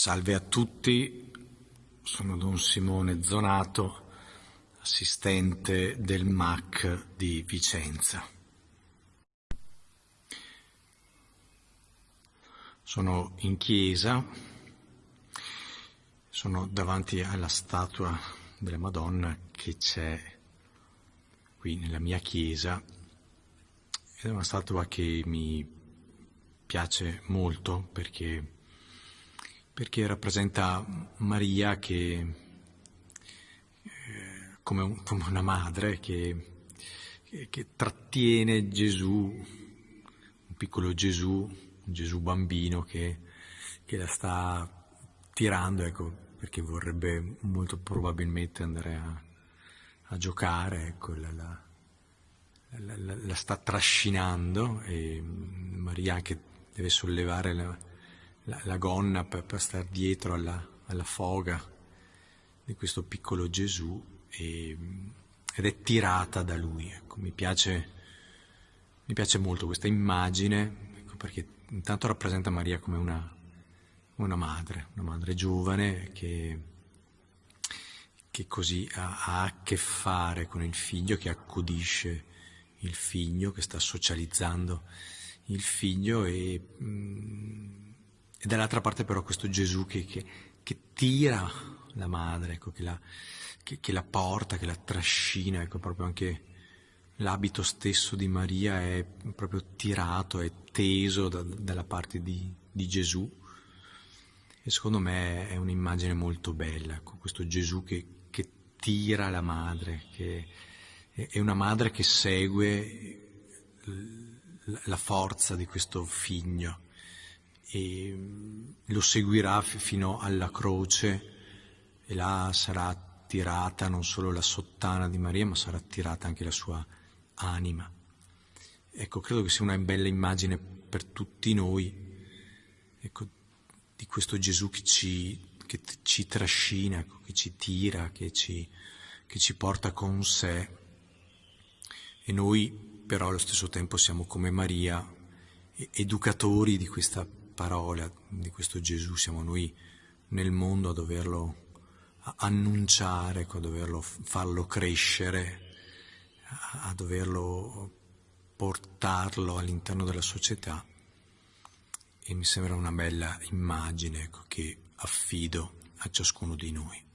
Salve a tutti, sono Don Simone Zonato, assistente del MAC di Vicenza. Sono in chiesa, sono davanti alla statua della Madonna che c'è qui nella mia chiesa. Ed è una statua che mi piace molto perché perché rappresenta Maria che, eh, come, un, come, una madre che, che, che, trattiene Gesù, un piccolo Gesù, un Gesù bambino che, la sta tirando, ecco, perché vorrebbe molto probabilmente andare a, a giocare, ecco, la, la, la, la, sta trascinando e Maria anche deve sollevare la, la, la gonna per, per stare dietro alla, alla, foga di questo piccolo Gesù e, ed è tirata da lui. Ecco, mi, piace, mi, piace, molto questa immagine ecco, perché intanto rappresenta Maria come una, una madre, una madre giovane che, che così ha, ha, a che fare con il figlio, che accudisce il figlio, che sta socializzando il figlio e... Mh, mm, e dall'altra parte però questo Gesù che, che, che tira la madre, ecco, che, la, che, la, porta, che la trascina, ecco, proprio anche l'abito stesso di Maria è proprio tirato, è teso da, dalla parte di, di, Gesù. E secondo me è un'immagine molto bella, ecco, questo Gesù che, tira la madre, che è una madre che segue la forza di questo figlio e mm, lo seguirà fino alla croce e là sarà tirata non solo la sottana di Maria, ma sarà tirata anche la sua anima. Ecco, credo che sia una bella immagine per tutti noi, ecco, di questo Gesù che ci, che ci trascina, ecco, che ci tira, che ci, che ci porta con sé. E noi però allo stesso tempo siamo come Maria, educatori di questa parola di questo Gesù, siamo noi nel mondo a doverlo annunciare, a doverlo farlo crescere, a doverlo portarlo all'interno della società e mi sembra una bella immagine ecco, che affido a ciascuno di noi.